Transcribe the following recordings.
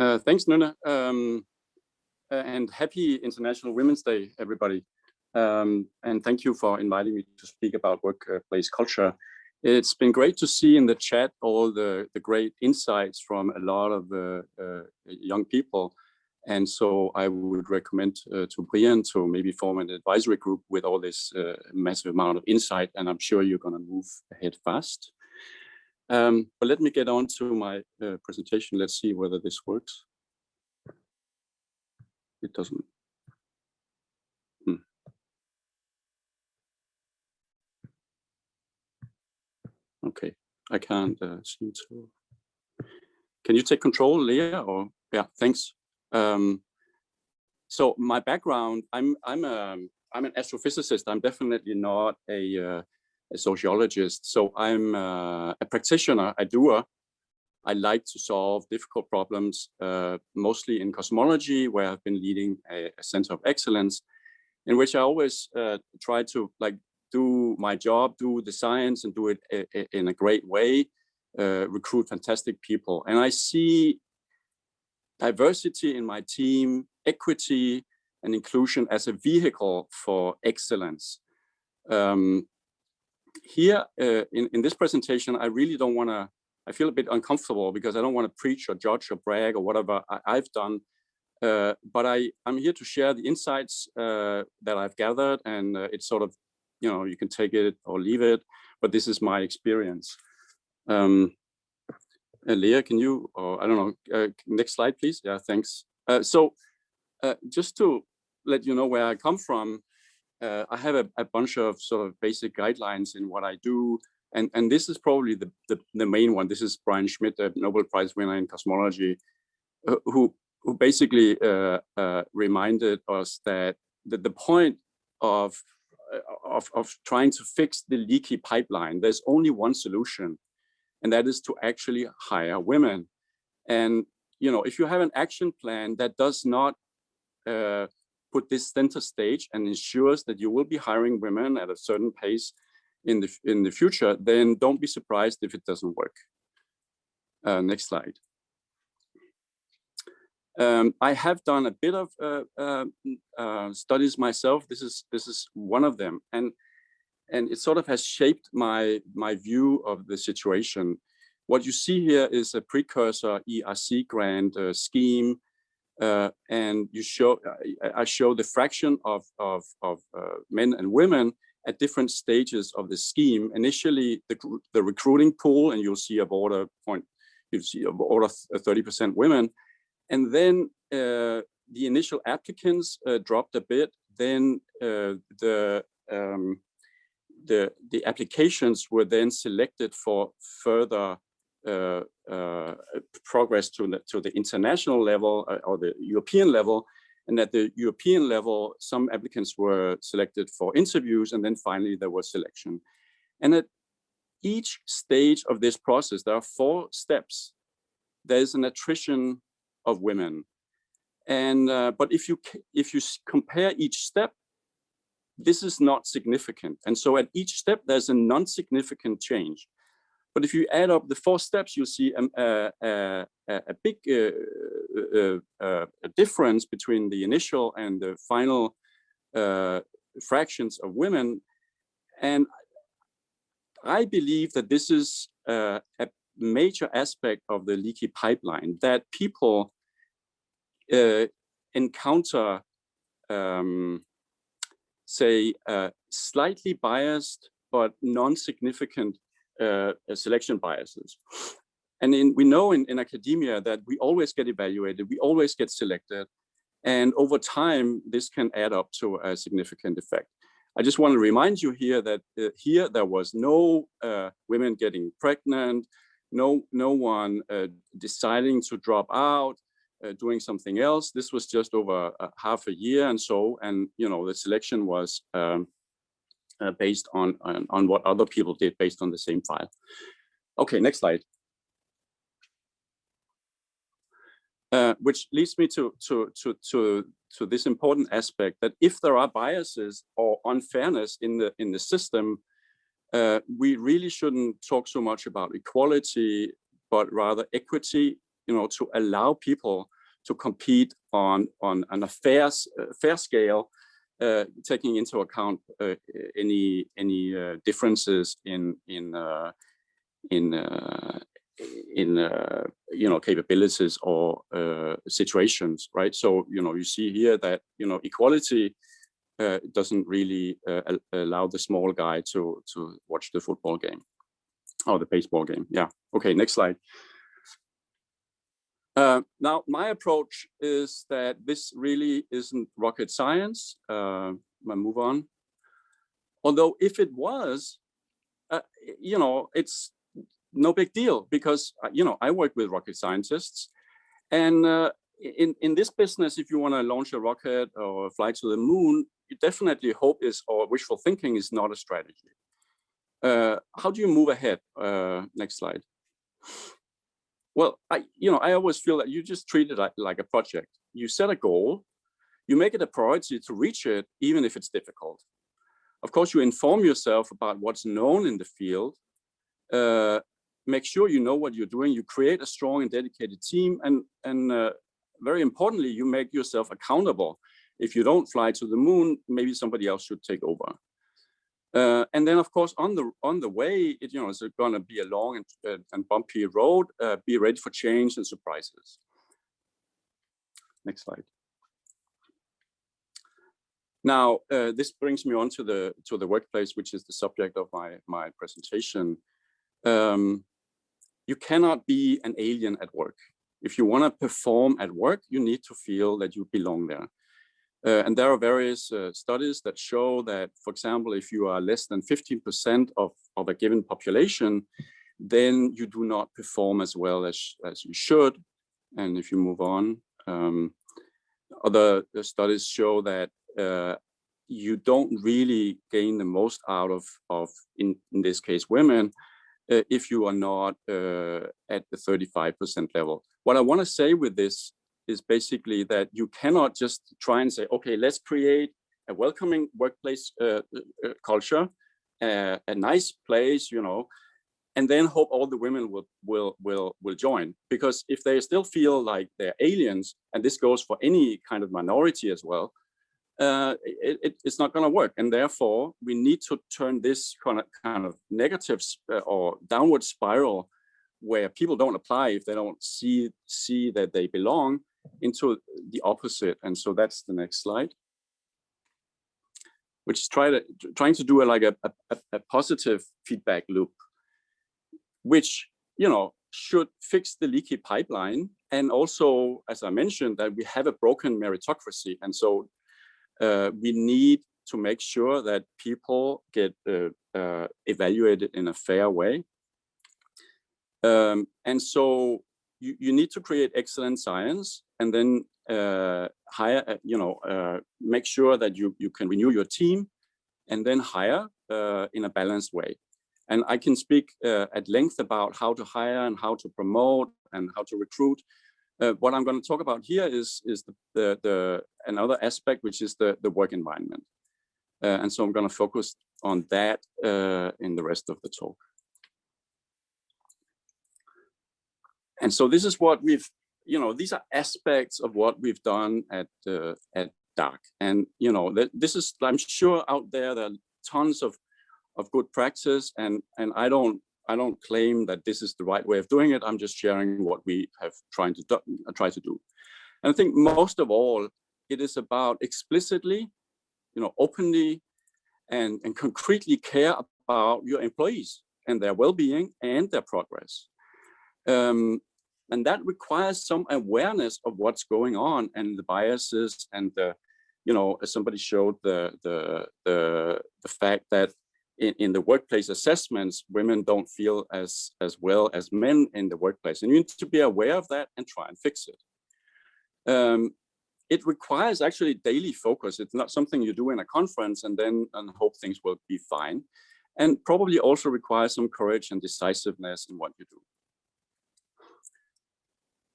Uh, thanks, Nuna. Um, and happy International Women's Day, everybody. Um, and thank you for inviting me to speak about workplace culture. It's been great to see in the chat all the, the great insights from a lot of uh, uh, young people. And so I would recommend uh, to Brian to maybe form an advisory group with all this uh, massive amount of insight, and I'm sure you're going to move ahead fast. Um, but let me get on to my uh, presentation. Let's see whether this works. It doesn't. Hmm. Okay, I can't uh, seem to. Can you take control, Leah? Or yeah, thanks. Um, so my background, I'm I'm a I'm an astrophysicist. I'm definitely not a, uh, a sociologist. So I'm uh, a practitioner, a doer. I like to solve difficult problems, uh, mostly in cosmology, where I've been leading a, a center of excellence, in which I always uh, try to like do my job, do the science, and do it in a great way, uh, recruit fantastic people. And I see diversity in my team, equity and inclusion as a vehicle for excellence. Um, here uh, in, in this presentation, I really don't want to, I feel a bit uncomfortable because I don't want to preach or judge or brag or whatever I, have done. Uh, but I, I'm here to share the insights uh, that I've gathered and uh, it's sort of, you know, you can take it or leave it, but this is my experience. Um, Leah, can you, or I don't know, uh, next slide, please. Yeah, thanks. Uh, so just to let you know where I come from, uh, I have a, a, bunch of sort of basic guidelines in what I do. And, and this is probably the, the, the main one. This is Brian Schmidt, a Nobel Prize winner in cosmology, uh, who, who basically reminded us that the, the point of, of, of trying to fix the leaky pipeline, there's only one solution, and that is to actually hire women. And you know, if you have an action plan that does not uh, put this center stage and ensures that you will be hiring women at a certain pace in the in the future, then don't be surprised if it doesn't work. Uh, next slide. Um, I have done a bit of uh, uh, uh studies myself. This is this is one of them, and and it sort of has shaped my my view of the situation. What you see here is a precursor ERC grant uh, scheme, uh, and you show I show the fraction of of, of uh, men and women at different stages of the scheme. Initially, the the recruiting pool, and you'll see a border point, you see a border 30% women, and then uh, the initial applicants uh, dropped a bit. Then uh, the um, the, the applications were then selected for further uh, uh, progress to the, to the international level uh, or the European level. And at the European level, some applicants were selected for interviews and then finally there was selection. And at each stage of this process, there are four steps. There's an attrition of women. And, uh, but if you, if you compare each step, this is not significant. And so at each step, there's a non-significant change. But if you add up the four steps, you'll see a, a, a, a big uh, uh, uh, difference between the initial and the final uh, fractions of women. And I believe that this is uh, a major aspect of the leaky pipeline, that people uh, encounter um, say, uh, slightly biased but non-significant uh, selection biases. And in, we know in, in academia that we always get evaluated, we always get selected. And over time, this can add up to a significant effect. I just want to remind you here that uh, here there was no uh, women getting pregnant, no, no one uh, deciding to drop out, uh, doing something else. This was just over half a year and so, and you know, the selection was um, uh, based on, on, on what other people did based on the same file. Okay, next slide. Uh, which leads me to, to, to, to, to this important aspect that if there are biases or unfairness in the, in the system, uh, we really shouldn't talk so much about equality, but rather equity you know, to allow people to compete on on, on a fair uh, fair scale, uh, taking into account uh, any any uh, differences in in uh, in uh, in you know capabilities or situations, right? So you know you see here that you know equality doesn't really allow the small guy to to watch the football game or the baseball game. Yeah. Okay. Next slide. Uh, now, my approach is that this really isn't rocket science. Uh, I move on. Although if it was, uh, you know, it's no big deal because, uh, you know, I work with rocket scientists. And uh, in, in this business, if you want to launch a rocket or fly to the moon, you definitely hope is or wishful thinking is not a strategy. Uh, how do you move ahead? next slide. Well, I, you know, I always feel that you just treat it like, like a project. You set a goal, you make it a priority to reach it, even if it's difficult. Of course, you inform yourself about what's known in the field, uh, make sure you know what you're doing, you create a strong and dedicated team, and, and uh, very importantly, you make yourself accountable. If you don't fly to the moon, maybe somebody else should take over. Uh, and then, of course, on the on the way, it, you know, it's going to be a long and, and bumpy road. Uh, be ready for change and surprises. Next slide. Now, uh, this brings me on to the to the workplace, which is the subject of my my presentation. Um, you cannot be an alien at work. If you want to perform at work, you need to feel that you belong there. Uh, and there are various uh, studies that show that, for example, if you are less than 15% of, of a given population, then you do not perform as well as, as you should. And if you move on, um, other studies show that uh, you don't really gain the most out of, of in, in this case, women, uh, if you are not uh, at the 35% level. What I want to say with this is basically that you cannot just try and say, okay, let's create a welcoming workplace uh, uh, culture, uh, a nice place, you know, and then hope all the women will will will will join. Because if they still feel like they're aliens, and this goes for any kind of minority as well, uh, it, it, it's not going to work. And therefore, we need to turn this kind of kind of negative uh, or downward spiral where people don't apply if they don't see see that they belong into the opposite. And so that's the next slide, which is try to, trying to do a, like a, a, a positive feedback loop, which, you know, should fix the leaky pipeline. And also, as I mentioned, that we have a broken meritocracy. And so uh, we need to make sure that people get uh, uh, evaluated in a fair way. Um, and so you, you need to create excellent science and then uh, hire, uh, you know, uh, make sure that you, you can renew your team and then hire uh, in a balanced way. And I can speak uh, at length about how to hire and how to promote and how to recruit. Uh, what I'm going to talk about here is, is the, the, the another aspect, which is the, the work environment. and so I'm going to focus on that in the rest of the talk. And so this is what we've, you know, these are aspects of what we've done at uh, at DARK. And, you know, that this is, I'm sure out there, there are tons of, of good practice and, and I don't, I don't claim that this is the right way of doing it. I'm just sharing what we have trying to do, try to do. And I think most of all, it is about explicitly, you know, openly and, and concretely care about your employees and their well-being and their progress. Um, and that requires some awareness of what's going on and the biases and the, you know, as somebody showed the, the, the, the fact that in, in the workplace assessments, women don't feel as, as well as men in the workplace. And you need to be aware of that and try and fix it. Um, it requires actually daily focus. It's not something you do in a conference and then and hope things will be fine. And probably also requires some courage and decisiveness in what you do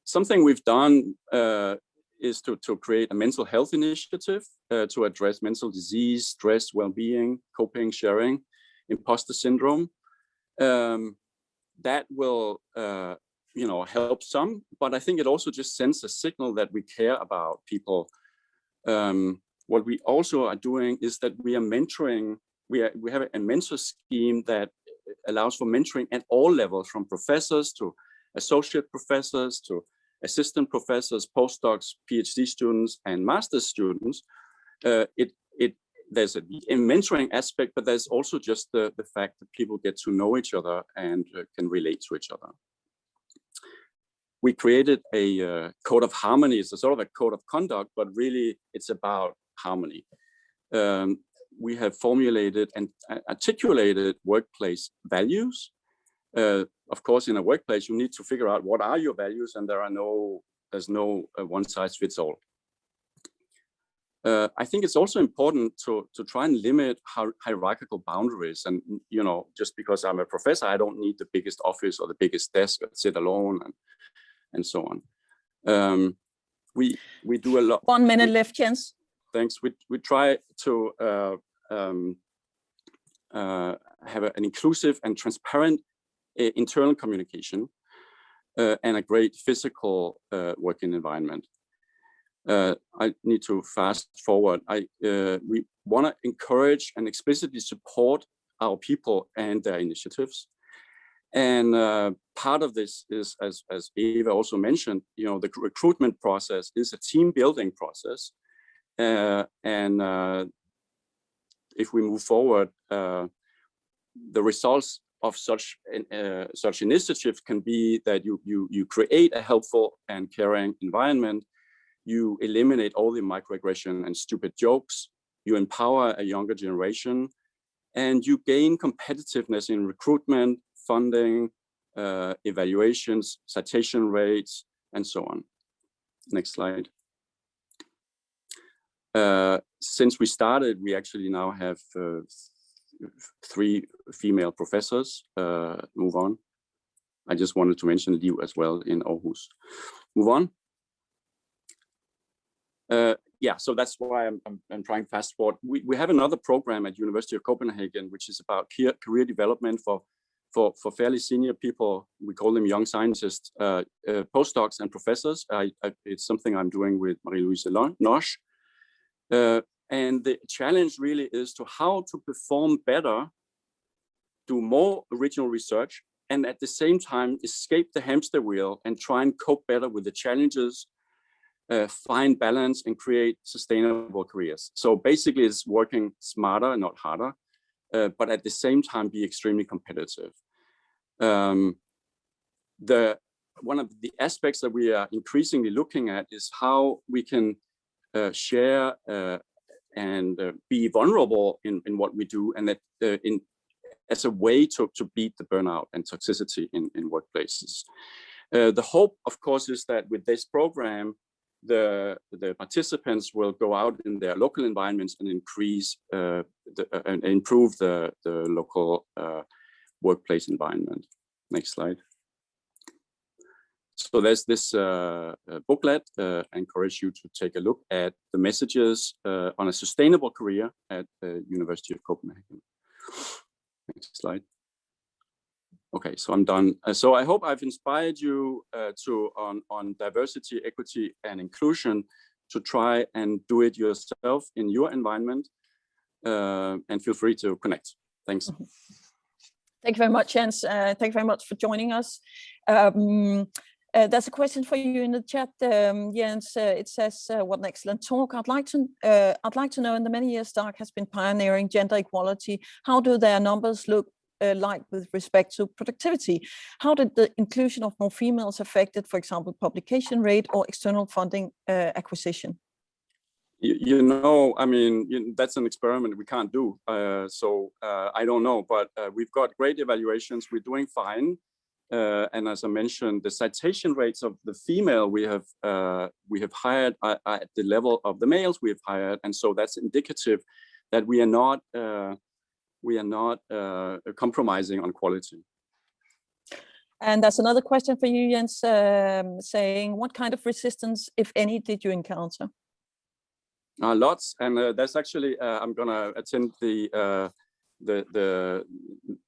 something we've done uh, is to, to create a mental health initiative uh, to address mental disease, stress, well-being, coping, sharing, imposter syndrome. Um, that will uh, you know, help some, but I think it also just sends a signal that we care about people. Um, what we also are doing is that we are mentoring, we, are, we have a mentor scheme that allows for mentoring at all levels, from professors to associate professors to assistant professors, postdocs, PhD students, and master's students. Uh, it, it, there's a, mentoring aspect, but there's also just the, the fact that people get to know each other and uh, can relate to each other. We created a uh, code of harmony. It's a sort of a code of conduct, but really it's about harmony. Um, we have formulated and articulated workplace values. Uh, of course, in a workplace, you need to figure out what are your values, and there are no, there's no uh, one size fits all. Uh, I think it's also important to to try and limit hierarchical boundaries. And you know, just because I'm a professor, I don't need the biggest office or the biggest desk, sit alone, and and so on. Um, we we do a lot. One minute left, Jens thanks. We, we try to uh, um, uh, have a, an inclusive and transparent internal communication uh, and a great physical uh, working environment. Uh, I need to fast forward. I we want to encourage and explicitly support our people and their initiatives. And uh, part of this is, as, as Eva also mentioned, you know, the recruitment process is a team building process. Uh, and uh, if we move forward, uh, the results of such uh, such initiatives can be that you you you create a helpful and caring environment, you eliminate all the microaggression and stupid jokes, you empower a younger generation, and you gain competitiveness in recruitment, funding, uh, evaluations, citation rates, and so on. Next slide. Uh, since we started, we actually now have uh, three female professors. Uh, move on. I just wanted to mention Liv as well in Aarhus. Move on. Uh, yeah, so that's why I'm, I'm, I'm, trying fast forward. We, we have another program at University of Copenhagen, which is about career, career development for, for, for fairly senior people. We call them young scientists, uh, uh, postdocs and professors. I, I, it's something I'm doing with Marie-Louise Nosch. And the challenge really is to how to perform better, do more original research, and at the same time escape the hamster wheel and try and cope better with the challenges, uh, find balance and create sustainable careers. So basically it's working smarter, not harder, uh, but at the same time be extremely competitive. Um, the One of the aspects that we are increasingly looking at is how we can uh, share uh, and uh, be vulnerable in, in what we do and that in as a way to, to beat the burnout and toxicity in, in workplaces. the hope, of course, is that with this program, the, the participants will go out in their local environments and increase uh, the, uh, and improve the, the local uh, workplace environment. Next slide. So there's this uh, uh, booklet. Uh, I encourage you to take a look at the messages uh, on a sustainable career at the University of Copenhagen. Next slide. Okay, so I'm done. Uh, so I hope I've inspired you uh, to on, on diversity, equity, and inclusion to try and do it yourself in your environment and feel free to connect. Thanks. Thank you very much, Jens. thank you very much for joining us. Um, uh, there's a question for you in the chat, um, Jens. Uh, it says, uh, "What an excellent talk! I'd like to, uh, I'd like to know. In the many years Dark has been pioneering gender equality, how do their numbers look uh, like with respect to productivity? How did the inclusion of more females affected, for example, publication rate or external funding uh, acquisition?" You, you, know, I mean, you, that's an experiment we can't do. so I don't know, but we've got great evaluations. We're doing fine. Uh, and as I mentioned, the citation rates of the female we have uh, we have hired at, at, the level of the males we have hired, and so that's indicative that we are not uh, we are not uh, compromising on quality. And that's another question for you, Jens, um, saying what kind of resistance, if any, did you encounter? Uh, lots, and uh, that's actually I'm going to attend the the the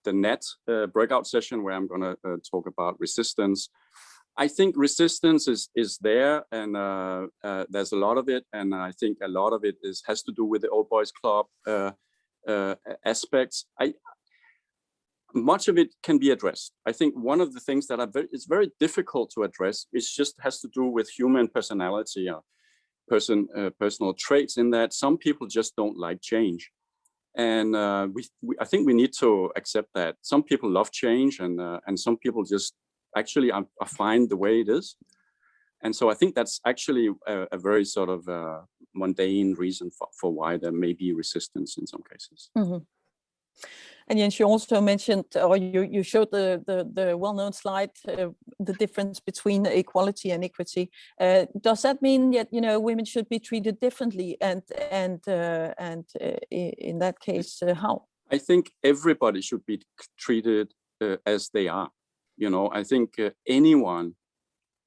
the net uh, breakout session where I'm going to uh, talk about resistance. I think resistance is is there, and uh, uh, there's a lot of it, and I think a lot of it is has to do with the old boys club uh, uh aspects. I much of it can be addressed. I think one of the things that very, it's very difficult to address is just has to do with human personality person personal traits. In that some people just don't like change, and uh, we, we, I think we need to accept that some people love change, and and some people just actually are, are fine the way it is. And so I think that's actually a, a very sort of uh, mundane reason for, for why there may be resistance in some cases. Mm -hmm. And Jens, you also mentioned, or you, you showed the, the, the well-known slide, uh, the difference between equality and equity. Uh, does that mean that, you know, women should be treated differently? And, and, uh, and uh, in that case, uh, how? I think everybody should be treated uh, as they are. You know, I think anyone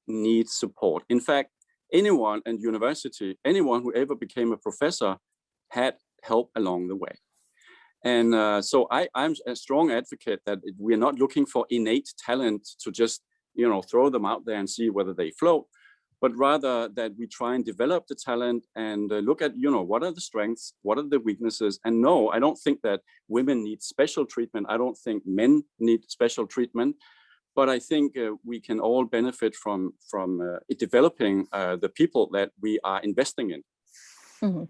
needs support. In fact, anyone in university, anyone who ever became a professor had help along the way. And uh, so I, I'm a strong advocate that we're not looking for innate talent to just, you know, throw them out there and see whether they float, but rather that we try and develop the talent and uh, look at, you know, what are the strengths, what are the weaknesses? And no, I don't think that women need special treatment. I don't think men need special treatment but I think uh, we can all benefit from from uh, developing uh, the people that we are investing in. Mm -hmm.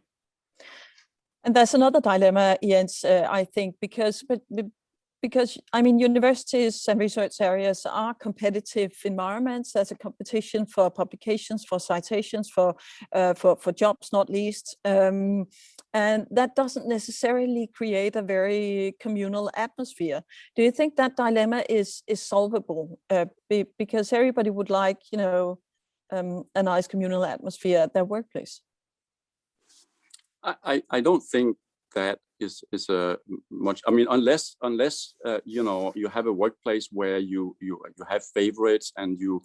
And there's another dilemma, Jens, uh, I think, because but because I mean, universities and research areas are competitive environments. There's a competition for publications, for citations, for uh, for for jobs, not least, um, and that doesn't necessarily create a very communal atmosphere. Do you think that dilemma is is solvable? Uh, be, because everybody would like, you know, um, a nice communal atmosphere at their workplace. I I don't think that is is a much i mean unless unless uh, you know you have a workplace where you you you have favorites and you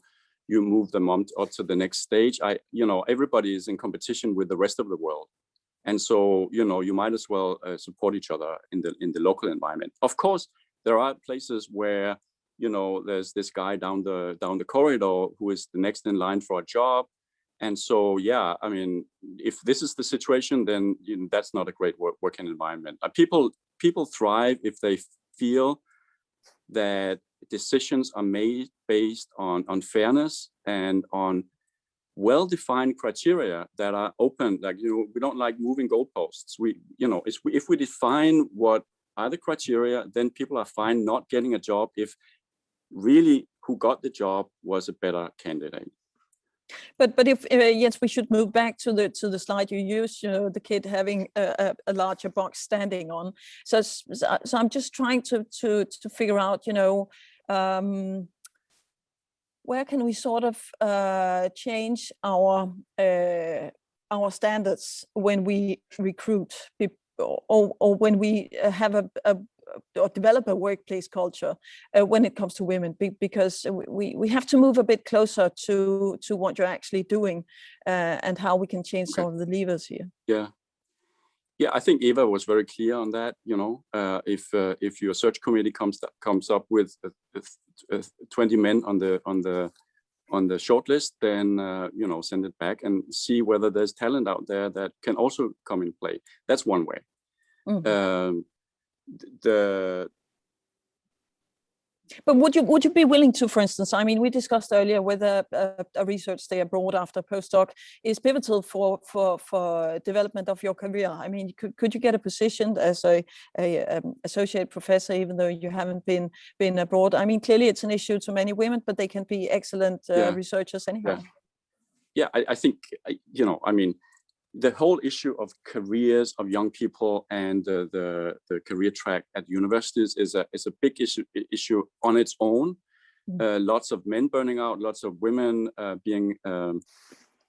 you move them on up to the next stage i you know everybody is in competition with the rest of the world. And so you know you might as well uh, support each other in the in the local environment. Of course there are places where you know there's this guy down the down the corridor who is the next in line for a job and so, yeah, I mean, if this is the situation, then you know, that's not a great work, working environment. Uh, people people thrive if they feel that decisions are made based on on fairness and on well-defined criteria that are open. Like you know, we don't like moving goalposts. We you know, if we define what are the criteria, then people are fine not getting a job if really who got the job was a better candidate. But but if uh, yes, we should move back to the to the slide you used. You know, the kid having a, a, a larger box standing on. So so I'm just trying to to to figure out. You know. Um, where can we sort of uh, change our uh, our standards when we recruit or, or when we uh, have a, a, or develop a workplace culture uh, when it comes to women be, because we we have to move a bit closer to to what you're actually doing uh, and how we can change okay. some of the levers here yeah yeah i think eva was very clear on that you know uh, if uh, if your search committee comes comes up with 20 men on the on the on the shortlist, then uh, you know send it back and see whether there's talent out there that can also come in play. That's one way. Mm -hmm. um, the but would you would you be willing to, for instance, I mean, we discussed earlier whether a, a research stay abroad after postdoc is pivotal for for for development of your career. I mean, could could you get a position as a, a um, associate professor even though you haven't been been abroad? I mean, clearly it's an issue to many women, but they can be excellent uh, yeah. researchers anyhow. Yeah, yeah I, I think you know. I mean, the whole issue of careers of young people and the, the, the career track at universities is a, is a big issue, issue on its own. Mm. Uh, lots of men burning out, lots of women uh, being um,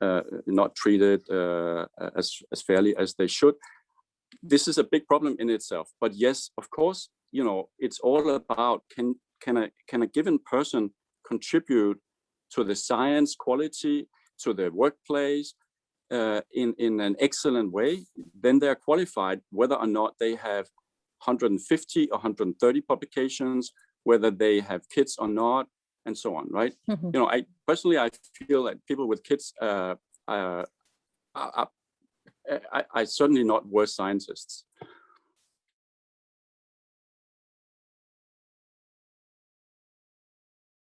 uh, not treated uh, as, as fairly as they should. This is a big problem in itself. But yes, of course, you know, it's all about can, can, a, can a given person contribute to the science quality, to the workplace, uh, in, in an excellent way, then they're qualified whether or not they have 150 or 130 publications, whether they have kids or not, and so on, right? Mhm. You know, I personally, I feel that people with kids uh, uh, are, are, I, I certainly not worse scientists.